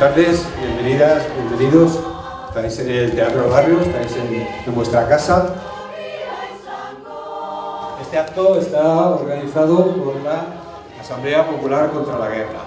tardes, bienvenidas, bienvenidos. Estáis en el Teatro Barrio, estáis en, en vuestra casa. Este acto está organizado por la Asamblea Popular contra la Guerra.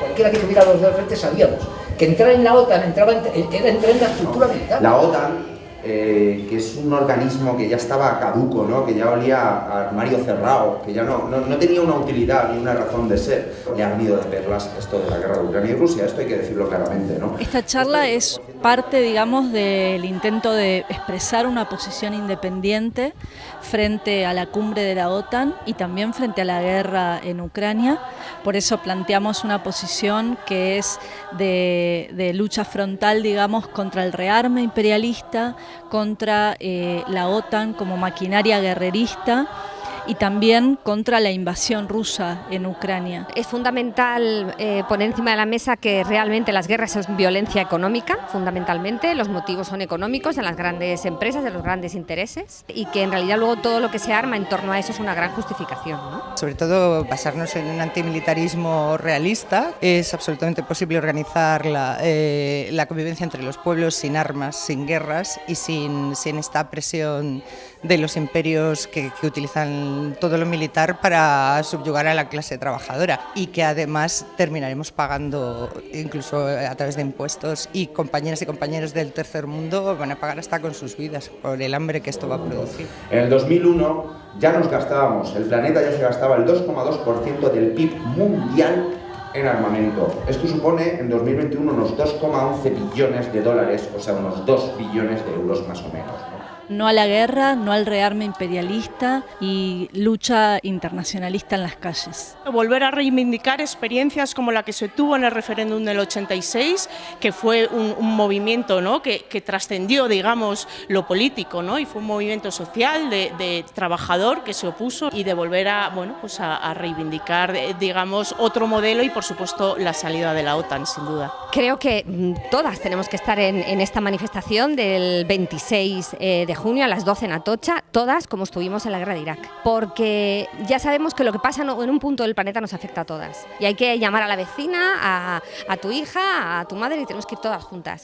Cualquiera que tuviera los dos frente sabíamos que entrar en la OTAN entraba en, era entrar en la estructura militar. La OTAN eh, que es un organismo que ya estaba caduco, ¿no? que ya olía a armario cerrado, que ya no, no, no, tenía una utilidad ni una razón de ser. Le ha venido de perlas esto de la guerra de Ucrania y Rusia, esto hay que decirlo claramente. ¿no? Esta charla es parte, digamos, del intento de expresar una posición independiente frente a la cumbre de la OTAN y también frente a la guerra en Ucrania. Por eso planteamos una posición que es de, de lucha frontal, digamos, contra el rearme imperialista, contra eh, la OTAN como maquinaria guerrerista y también contra la invasión rusa en Ucrania. Es fundamental eh, poner encima de la mesa que realmente las guerras son violencia económica, fundamentalmente, los motivos son económicos en las grandes empresas, de los grandes intereses, y que en realidad luego todo lo que se arma en torno a eso es una gran justificación. ¿no? Sobre todo basarnos en un antimilitarismo realista, es absolutamente posible organizar la, eh, la convivencia entre los pueblos sin armas, sin guerras y sin, sin esta presión de los imperios que, que utilizan todo lo militar para subyugar a la clase trabajadora y que además terminaremos pagando incluso a través de impuestos y compañeras y compañeros del tercer mundo van a pagar hasta con sus vidas por el hambre que esto va a producir. En el 2001 ya nos gastábamos, el planeta ya se gastaba el 2,2% del PIB mundial en armamento. Esto supone en 2021 unos 2,11 billones de dólares, o sea, unos 2 billones de euros más o menos. ¿no? No a la guerra, no al rearme imperialista y lucha internacionalista en las calles. Volver a reivindicar experiencias como la que se tuvo en el referéndum del 86, que fue un, un movimiento ¿no? que, que trascendió, digamos, lo político, ¿no? y fue un movimiento social de, de, trabajador que se opuso y de volver a, bueno, pues a, a reivindicar, digamos, otro modelo y, por supuesto, la salida de la OTAN, sin duda. Creo que mm, todas tenemos que estar en, en esta manifestación del 26 eh, de junio a las 12 en Atocha, todas como estuvimos en la guerra de Irak, porque ya sabemos que lo que pasa en un punto del planeta nos afecta a todas y hay que llamar a la vecina, a, a tu hija, a tu madre y tenemos que ir todas juntas.